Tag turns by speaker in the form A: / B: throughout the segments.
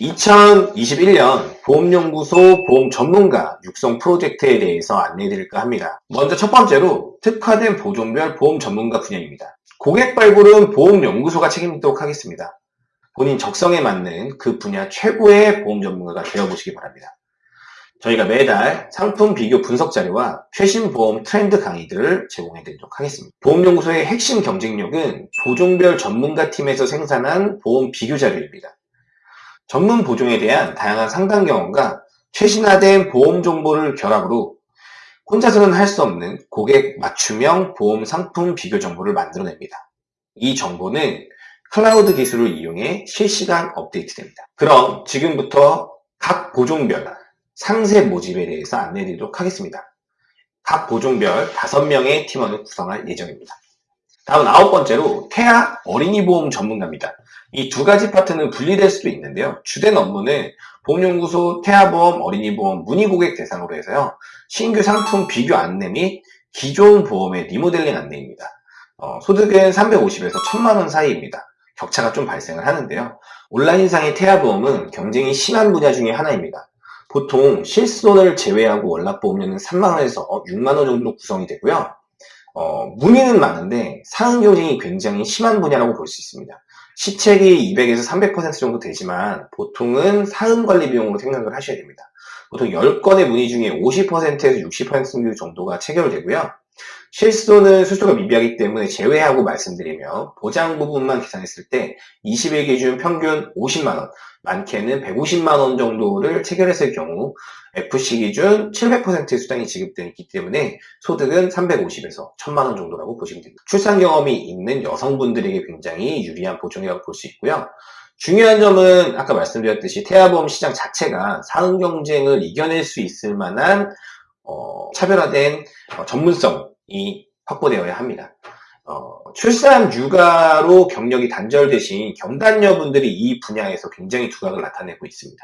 A: (2021년) 보험연구소 보험 전문가 육성 프로젝트에 대해서 안내해드릴까 합니다. 먼저 첫 번째로 특화된 보종별 보험 전문가 분야입니다. 고객 발굴은 보험연구소가 책임지도록 하겠습니다. 본인 적성에 맞는 그 분야 최고의 보험 전문가가 되어보시기 바랍니다. 저희가 매달 상품 비교 분석 자료와 최신 보험 트렌드 강의들을 제공해 드리도록 하겠습니다. 보험연구소의 핵심 경쟁력은 보종별 전문가 팀에서 생산한 보험 비교 자료입니다. 전문 보종에 대한 다양한 상담 경험과 최신화된 보험 정보를 결합으로 혼자서는 할 수 없는 고객 맞춤형 보험 상품 비교 정보를 만들어냅니다. 이 정보는 클라우드 기술을 이용해 실시간 업데이트됩니다. 그럼 지금부터 각 보종별 상세 모집에 대해서 안내해 드리도록 하겠습니다. 각 보종별 5명의 팀원을 구성할 예정입니다. 다음 아홉 번째로 태아 어린이 보험 전문가입니다. 이 두 가지 파트는 분리될 수도 있는데요. 주된 업무는 보험연구소 태아보험, 어린이보험, 문의고객 대상으로 해서요. 신규 상품 비교 안내 및 기존 보험의 리모델링 안내입니다. 어, 소득은 350에서 1000만원 사이입니다. 격차가 좀 발생을 하는데요. 온라인상의 태아보험은 경쟁이 심한 분야 중에 하나입니다. 보통 실손을 제외하고 월납보험료는 3만원에서 6만원 정도 구성이 되고요. 어, 문의는 많은데 상응 경쟁이 굉장히 심한 분야라고 볼 수 있습니다. 시책이 200에서 300% 정도 되지만 보통은 사은 관리 비용으로 생각을 하셔야 됩니다. 보통 10건의 문의 중에 50%에서 60% 정도가 체결되고요. 실손은 수수가 미비하기 때문에 제외하고 말씀드리며 보장 부분만 계산했을 때 20일 기준 평균 50만원, 많게는 150만원 정도를 체결했을 경우 FC 기준 700%의 수당이 지급되기 때문에 소득은 350에서 1000만원 정도라고 보시면 됩니다. 출산 경험이 있는 여성분들에게 굉장히 유리한 보증이라고 볼 수 있고요. 중요한 점은 아까 말씀드렸듯이 태아보험 시장 자체가 사응 경쟁을 이겨낼 수 있을 만한 어, 차별화된 어, 전문성 이 확보되어야 합니다. 어, 출산 육아로 경력이 단절되신 경단녀분들이 이 분야에서 굉장히 두각을 나타내고 있습니다.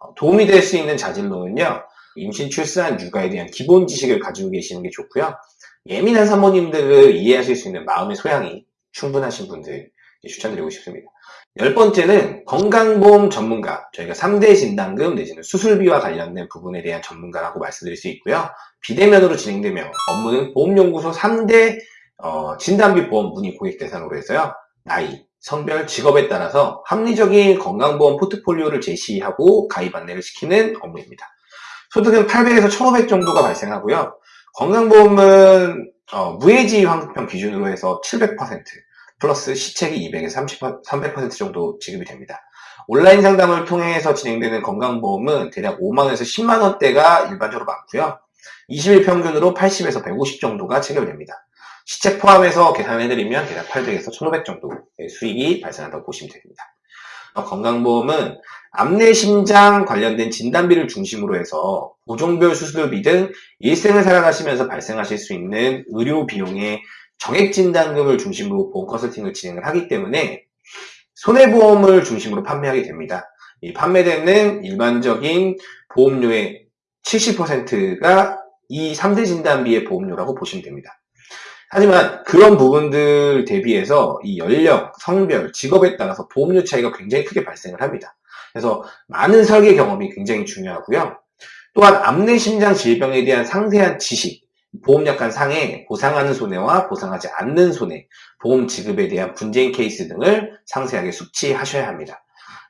A: 어, 도움이 될 수 있는 자질로는요. 임신, 출산, 육아에 대한 기본 지식을 가지고 계시는 게 좋고요. 예민한 사모님들을 이해하실 수 있는 마음의 소양이 충분하신 분들 추천드리고 싶습니다. 열 번째는 건강보험 전문가, 저희가 3대 진단금 내지는 수술비와 관련된 부분에 대한 전문가라고 말씀드릴 수 있고요. 비대면으로 진행되며 업무는 보험연구소 3대 어, 진단비 보험 문의 고객 대상으로 해서요. 나이, 성별, 직업에 따라서 합리적인 건강보험 포트폴리오를 제시하고 가입 안내를 시키는 업무입니다. 소득은 800에서 1500 정도가 발생하고요. 건강보험은 어, 무해지 환급형 기준으로 해서 700% 플러스 시책이 200에서 30, 300% 정도 지급이 됩니다. 온라인 상담을 통해서 진행되는 건강보험은 대략 5만원에서 10만원대가 일반적으로 많고요. 20일 평균으로 80에서 150 정도가 체결됩니다. 시책 포함해서 계산해드리면 대략 800에서 1500 정도의 수익이 발생한다고 보시면 됩니다. 어, 건강보험은 암내심장 관련된 진단비를 중심으로 해서 보종별 수술비 등 일생을 살아가시면서 발생하실 수 있는 의료 비용의 정액진단금을 중심으로 보험 컨설팅을 진행을 하기 때문에 손해보험을 중심으로 판매하게 됩니다. 이 판매되는 일반적인 보험료의 70%가 이 3대 진단비의 보험료라고 보시면 됩니다. 하지만 그런 부분들 대비해서 이 연령, 성별, 직업에 따라서 보험료 차이가 굉장히 크게 발생을 합니다. 그래서 많은 설계 경험이 굉장히 중요하고요. 또한 암내 심장 질병에 대한 상세한 지식, 보험약관 상에 보상하는 손해와 보상하지 않는 손해, 보험 지급에 대한 분쟁 케이스 등을 상세하게 숙지하셔야 합니다.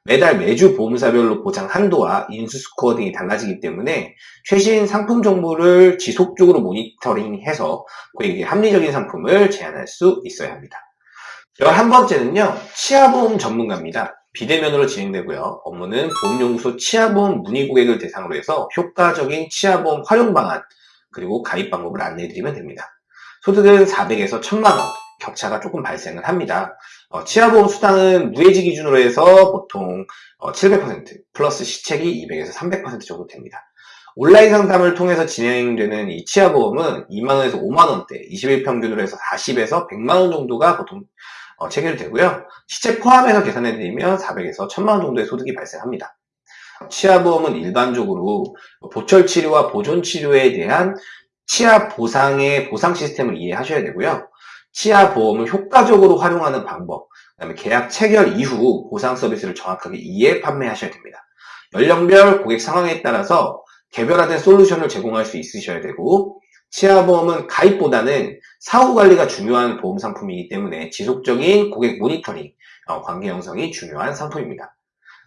A: 매달 매주 보험사별로 보장 한도와 인수 스코어 등이 달라지기 때문에 최신 상품 정보를 지속적으로 모니터링해서 고객에게 합리적인 상품을 제안할 수 있어야 합니다. 11번째는요. 치아보험 전문가입니다. 비대면으로 진행되고요. 업무는 보험연구소 치아보험 문의 고객을 대상으로 해서 효과적인 치아보험 활용 방안 그리고 가입 방법을 안내해드리면 됩니다. 소득은 400에서 1000만원 격차가 조금 발생을 합니다. 어, 치아보험 수당은 무해지 기준으로 해서 보통 어, 700% 플러스 시책이 200에서 300% 정도 됩니다. 온라인 상담을 통해서 진행되는 이 치아보험은 2만원에서 5만원대 20일 평균으로 해서 40에서 100만원 정도가 보통 어, 체결되고요. 시책 포함해서 계산해드리면 400에서 1000만원 정도의 소득이 발생합니다. 치아보험은 일반적으로 보철치료와 보존치료에 대한 치아 보상의 보상 시스템을 이해하셔야 되고요. 치아 보험을 효과적으로 활용하는 방법, 그 다음에 계약 체결 이후 보상 서비스를 정확하게 이해 판매하셔야 됩니다. 연령별 고객 상황에 따라서 개별화된 솔루션을 제공할 수 있으셔야 되고 치아보험은 가입보다는 사후 관리가 중요한 보험 상품이기 때문에 지속적인 고객 모니터링, 어, 관계 형성이 중요한 상품입니다.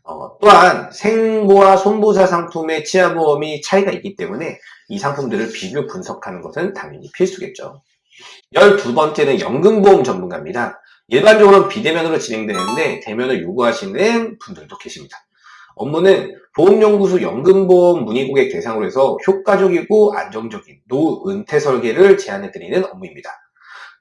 A: 어, 또한 생보와 손보사 상품의 치아보험이 차이가 있기 때문에 이 상품들을 비교 분석하는 것은 당연히 필수겠죠. 12번째는 연금보험 전문가입니다. 일반적으로는 비대면으로 진행되는데 대면을 요구하시는 분들도 계십니다. 업무는 보험연구소 연금보험 문의고객 대상으로 해서 효과적이고 안정적인 노후 은퇴 설계를 제안해드리는 업무입니다.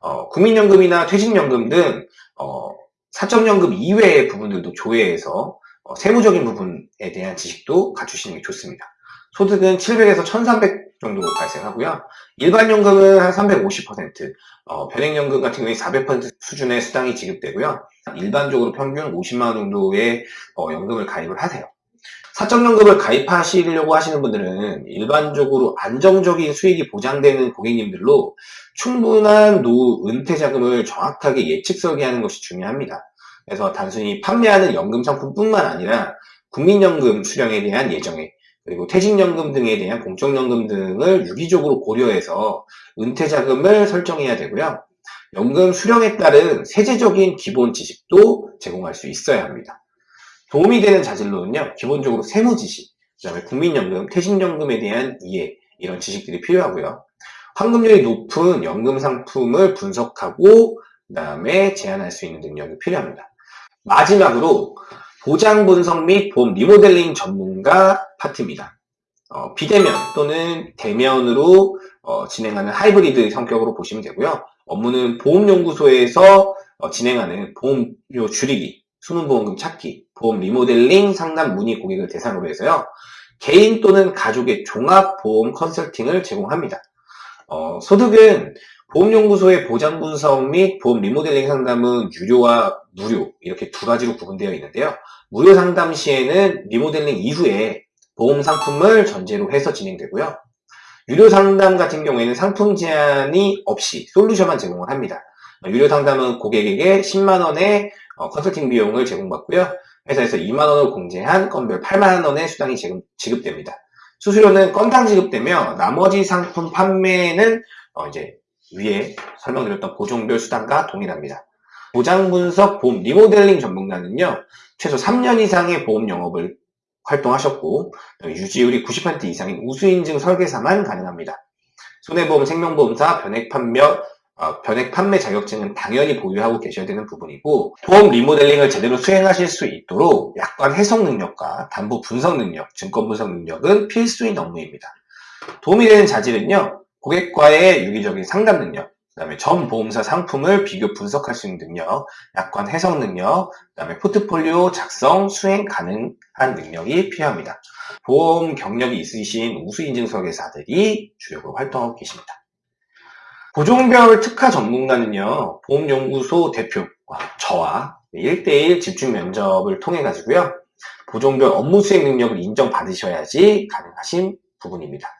A: 어, 국민연금이나 퇴직연금 등 어, 사적연금 이외의 부분들도 조회해서 어, 세무적인 부분에 대한 지식도 갖추시는 게 좋습니다. 소득은 700에서 1300 정도 발생하고요. 일반연금은 한 350%, 어, 변액연금 같은 경우에 400% 수준의 수당이 지급되고요. 일반적으로 평균 50만원 정도의 어, 연금을 가입을 하세요. 사적연금을 가입하시려고 하시는 분들은 일반적으로 안정적인 수익이 보장되는 고객님들로 충분한 노후 은퇴 자금을 정확하게 예측 설계하는 것이 중요합니다. 그래서 단순히 판매하는 연금 상품뿐만 아니라 국민연금 수령에 대한 예정액, 그리고 퇴직연금 등에 대한 공적연금 등을 유기적으로 고려해서 은퇴자금을 설정해야 되고요. 연금 수령에 따른 세제적인 기본 지식도 제공할 수 있어야 합니다. 도움이 되는 자질로는요, 기본적으로 세무 지식, 그 다음에 국민연금, 퇴직연금에 대한 이해, 이런 지식들이 필요하고요. 환급률이 높은 연금 상품을 분석하고, 그 다음에 제안할 수 있는 능력이 필요합니다. 마지막으로 보장 분석 및 보험 리모델링 전문가 파트입니다. 어, 비대면 또는 대면으로 어, 진행하는 하이브리드 성격으로 보시면 되고요. 업무는 보험연구소에서 어, 진행하는 보험료 줄이기, 수능보험금 찾기, 보험 리모델링 상담 문의 고객을 대상으로 해서요. 개인 또는 가족의 종합보험 컨설팅을 제공합니다. 어, 소득은 보험연구소의 보장 분석 및 보험 리모델링 상담은 유료와 무료 이렇게 두 가지로 구분되어 있는데요. 무료 상담 시에는 리모델링 이후에 보험 상품을 전제로 해서 진행되고요. 유료 상담 같은 경우에는 상품 제한이 없이 솔루션만 제공을 합니다. 유료 상담은 고객에게 10만원의 어, 컨설팅 비용을 제공받고요. 회사에서 2만원을 공제한 건별 8만원의 수당이 지급됩니다. 수수료는 건당 지급되며 나머지 상품 판매는 어 이제 위에 설명드렸던 보종별 수당과 동일합니다. 보장 분석 보험 리모델링 전문가는요, 최소 3년 이상의 보험 영업을 활동하셨고, 유지율이 90% 이상인 우수인증 설계사만 가능합니다. 손해보험, 생명보험사, 변액 판매, 어, 변액 판매 자격증은 당연히 보유하고 계셔야 되는 부분이고 보험 리모델링을 제대로 수행하실 수 있도록 약관 해석 능력과 담보 분석 능력, 증권 분석 능력은 필수인 업무입니다. 도움이 되는 자질은요. 고객과의 유기적인 상담 능력, 그 다음에 전 보험사 상품을 비교 분석할 수 있는 능력, 약관 해석 능력, 그 다음에 포트폴리오 작성, 수행 가능한 능력이 필요합니다. 보험 경력이 있으신 우수 인증 설계사들이 주력으로 활동하고 계십니다. 보종별 특화 전문가는요, 보험연구소 대표, 저와 1대1 집중 면접을 통해 가지고요, 보종별 업무 수행 능력을 인정받으셔야지 가능하신 부분입니다.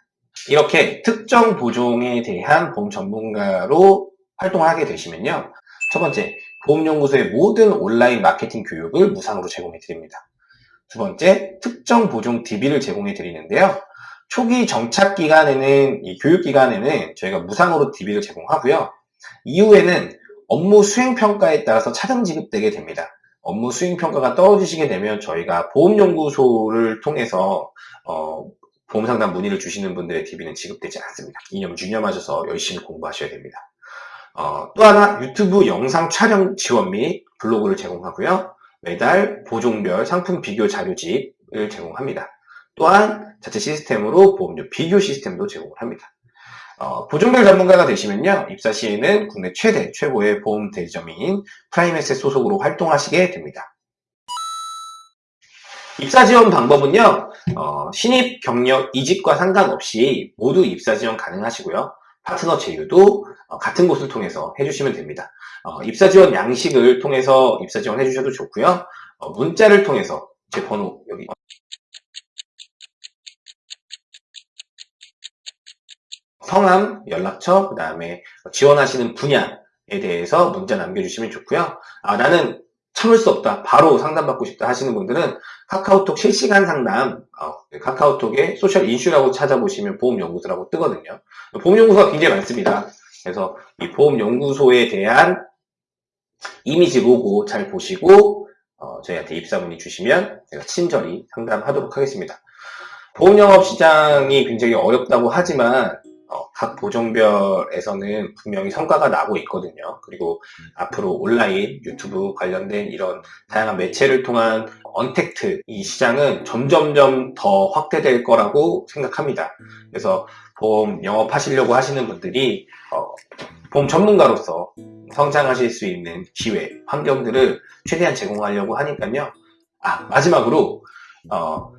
A: 이렇게 특정 보종에 대한 보험 전문가로 활동하게 되시면요. 첫 번째, 보험연구소의 모든 온라인 마케팅 교육을 무상으로 제공해 드립니다. 두 번째, 특정 보종 DB를 제공해 드리는데요. 초기 정착 기간에는 이 교육 기간에는 저희가 무상으로 DB를 제공하고요. 이후에는 업무 수행 평가에 따라서 차등 지급되게 됩니다. 업무 수행 평가가 떨어지시게 되면 저희가 보험연구소를 통해서 어, 보험상담 문의를 주시는 분들의 DB는 지급되지 않습니다. 이념 유념하셔서 열심히 공부하셔야 됩니다. 어, 또 하나 유튜브 영상 촬영 지원 및 블로그를 제공하고요. 매달 보종별 상품 비교 자료집을 제공합니다. 또한 자체 시스템으로 보험료 비교 시스템도 제공을 합니다. 어, 보종별 전문가가 되시면요. 입사 시에는 국내 최대, 최고의 보험 대리점인 프라임에셋 소속으로 활동하시게 됩니다. 입사 지원 방법은요. 어, 신입 경력 이직과 상관없이 모두 입사 지원 가능하시고요. 파트너 제휴도 어, 같은 곳을 통해서 해주시면 됩니다. 어, 입사 지원 양식을 통해서 입사 지원 해주셔도 좋고요. 어, 문자를 통해서 제 번호 여기 성함, 연락처, 그 다음에 지원하시는 분야에 대해서 문자 남겨주시면 좋고요. 아, 나는 참을 수 없다. 바로 상담받고 싶다 하시는 분들은 카카오톡 실시간 상담, 어, 카카오톡에 소셜 인슈라고 찾아보시면 보험연구소라고 뜨거든요. 보험연구소가 굉장히 많습니다. 그래서 이 보험연구소에 대한 이미지 로고 잘 보시고 어, 저희한테 입사 문의 주시면 제가 친절히 상담하도록 하겠습니다. 보험영업 시장이 굉장히 어렵다고 하지만 어, 각 보종별에서는 분명히 성과가 나고 있거든요. 그리고 앞으로 온라인, 유튜브 관련된 이런 다양한 매체를 통한 언택트 이 시장은 점점점 더 확대될 거라고 생각합니다. 그래서 보험 영업하시려고 하시는 분들이 어, 보험 전문가로서 성장하실 수 있는 기회, 환경들을 최대한 제공하려고 하니까요. 아, 마지막으로, 어,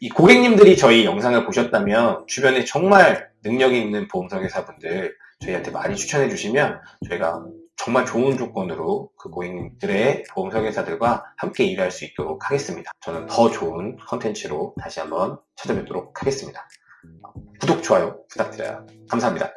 A: 이 고객님들이 저희 영상을 보셨다면 주변에 정말 능력 있는 보험설계사분들 저희한테 많이 추천해 주시면 저희가 정말 좋은 조건으로 그 고객님들의 보험 설계사들과 함께 일할 수 있도록 하겠습니다. 저는 더 좋은 컨텐츠로 다시 한번 찾아뵙도록 하겠습니다. 구독, 좋아요 부탁드려요. 감사합니다.